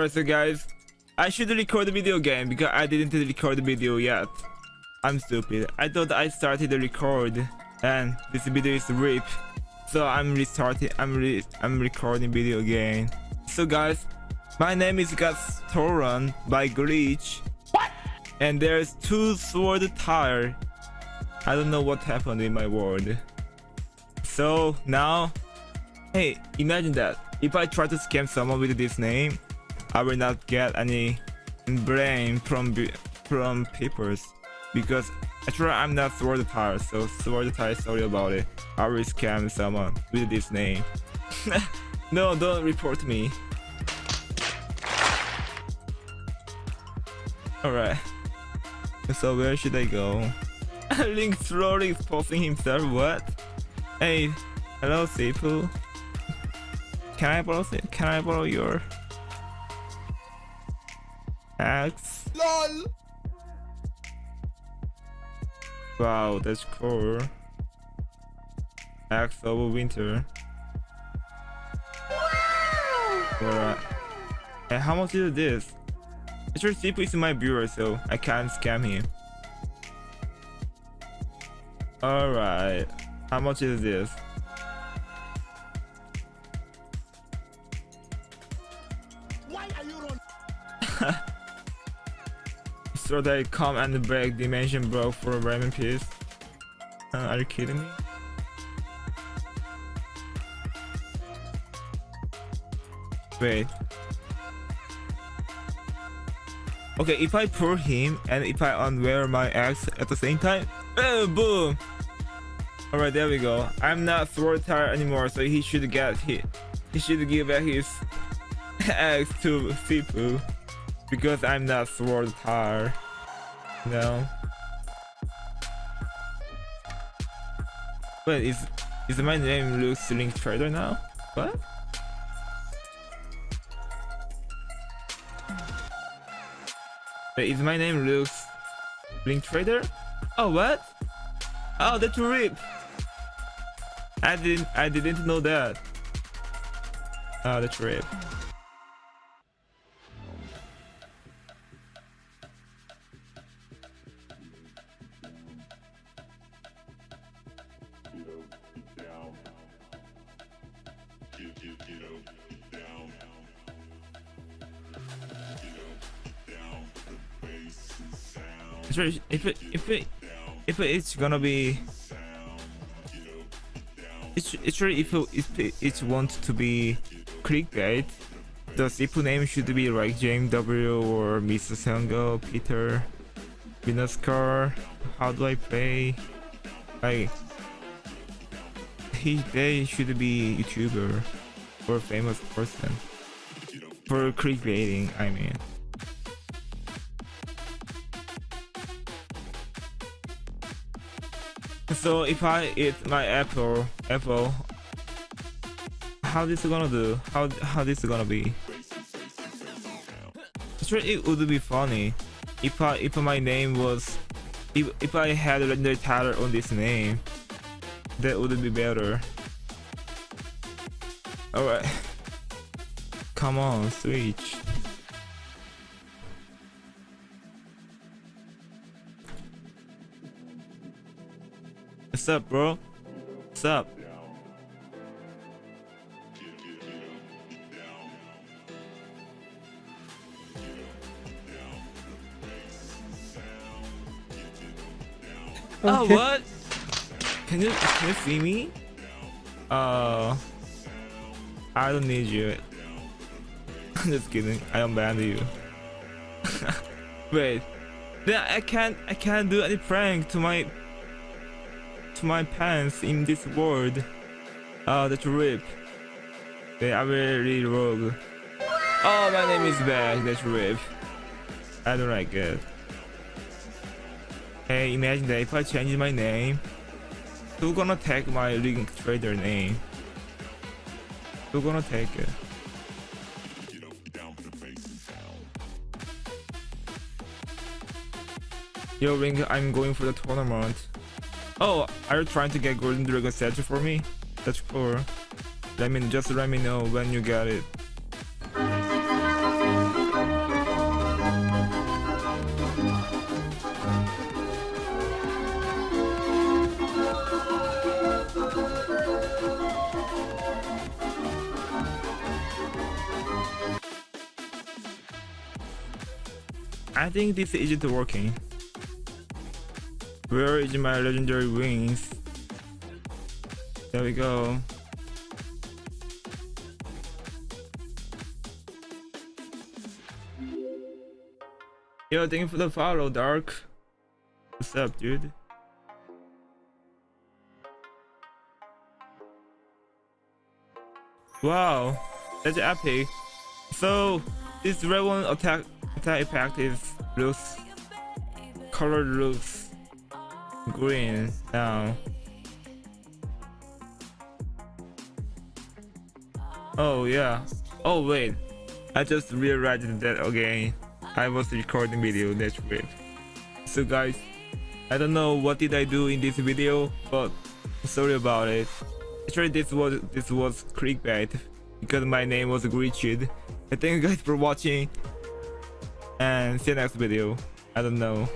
Alright, so guys, I should record the video again because I didn't record the video yet. I'm stupid. I thought I started the record and this video is rip. So I'm restarting. I'm re I'm recording video again. So guys, my name is Gastoran by Glitch. What? And there's two sword tire. I don't know what happened in my world. So now, hey, imagine that. If I try to scam someone with this name, I will not get any blame from from papers because actually I'm not sword tire, so sword tire sorry about it. I will scam someone with this name. no, don't report me. Alright. So where should I go? Link slowly exposing himself, what? Hey, hello Sifu. Can I borrow can I borrow your axe? LOL Wow, that's cool. Axe over winter. Alright. And how much is this? Actually, Sifu is my viewer, so I can't scam him. Alright. How much is this? Why are you running? So they come and break dimension bro for a ramen piece? Uh, are you kidding me? Wait. Okay, if I pull him and if I unwear my axe at the same time, boom! Alright, there we go. I'm not sword tire anymore, so he should get hit. He should give back his axe to Sifu because I'm not sword tire. No. Wait, is is my name Luke's Link Trader now? What? Wait, is my name Luke's Link Trader? Oh, what? Oh, that's rip. I didn't I didn't know that. Oh, that's rip. If it if it if it's gonna be it's it's really if it, if it, it wants to be clickbait the Sifu name should be like James W or Mr. Sango, Peter, Vinascar, how do I play? Like he they should be YouTuber or famous person for clickbaiting I mean. So if I eat my apple, apple, how this gonna do? How how this gonna be? Sure, it would be funny if I if my name was if if I had a legendary Tyler on this name. That would be better. All right, come on, switch. What's up, bro? What's up? Oh, what? Can you can you see me? Uh, I don't need you. I'm just kidding. I abandoned you. Wait, then I can't I can't do any prank to my to my pants in this world. Oh, that's rip. They are very rogue. Oh, my name is back. That's rip. I don't like it. Hey, imagine that if I change my name, who gonna take my link trader name? Who gonna take it? Yo, Ring, I'm going for the tournament. Oh, are you trying to get Golden Dragon statue for me? That's cool. Let me just let me know when you get it. I think this isn't working. Where is my legendary wings? There we go. Yo, thank you for the follow, Dark. What's up, dude? Wow, that's epic. So, this red one attack attack effect is looks color looks green now. Oh yeah. Oh wait, I just realized that again. I was recording video. That's weird. So guys, I don't know what did I do in this video, but sorry about it. Actually, this was this was clickbait because my name was glitched. I thank you guys for watching and see you next video. I don't know.